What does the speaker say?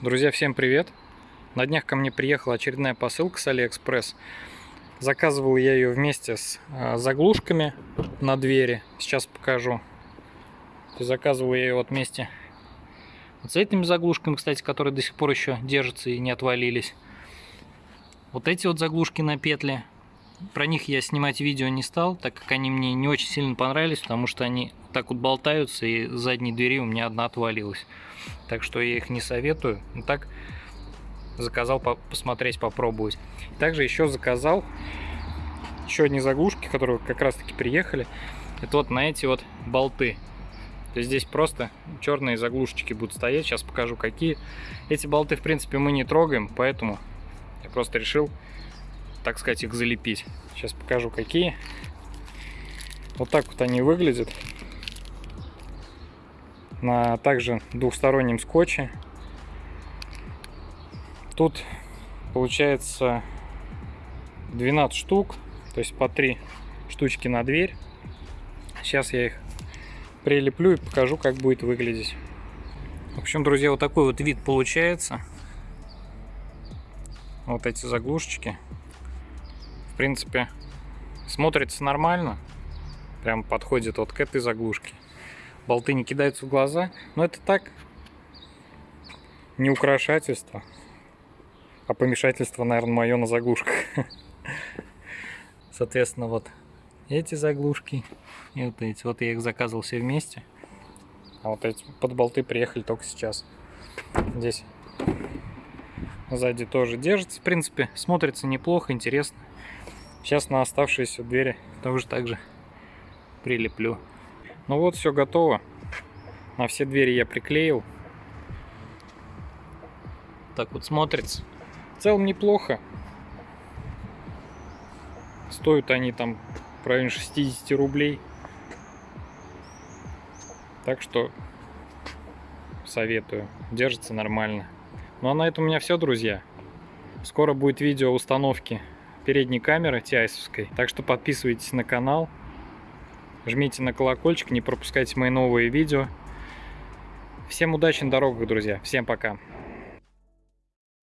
Друзья, всем привет! На днях ко мне приехала очередная посылка с Алиэкспресс. Заказывал я ее вместе с э, заглушками на двери. Сейчас покажу. Заказывал я ее вот вместе вот с этими заглушками, кстати, которые до сих пор еще держатся и не отвалились. Вот эти вот заглушки на петли. Про них я снимать видео не стал, так как они мне не очень сильно понравились, потому что они так вот болтаются, и с задней двери у меня одна отвалилась. Так что я их не советую. Но так заказал по посмотреть, попробовать. Также еще заказал еще одни заглушки, которые как раз таки приехали. Это вот на эти вот болты. То есть здесь просто черные заглушечки будут стоять. Сейчас покажу какие. Эти болты, в принципе, мы не трогаем, поэтому я просто решил, так сказать, их залепить. Сейчас покажу какие. Вот так вот они выглядят. На также двухстороннем скотче. Тут получается 12 штук, то есть по 3 штучки на дверь. Сейчас я их прилеплю и покажу, как будет выглядеть. В общем, друзья, вот такой вот вид получается. Вот эти заглушечки. Принципе, смотрится нормально. Прям подходит вот к этой заглушке. Болты не кидаются в глаза. Но это так, не украшательство. А помешательство, наверное, мое на заглушках. Соответственно, вот эти заглушки и вот эти. Вот я их заказывал все вместе. А вот эти под болты приехали только сейчас. Здесь сзади тоже держится. В принципе, смотрится неплохо, интересно. Сейчас на оставшиеся двери тоже так же прилеплю. Ну вот, все готово. На все двери я приклеил. Так вот смотрится. В целом неплохо. Стоят они там в районе 60 рублей. Так что советую. Держится нормально. Ну а на этом у меня все, друзья. Скоро будет видео установки передней камеры тиайсовской. Так что подписывайтесь на канал. Жмите на колокольчик, не пропускайте мои новые видео. Всем удачи на дорогах, друзья. Всем пока.